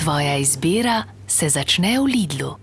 Tvoja izbira se začne v Lidlu.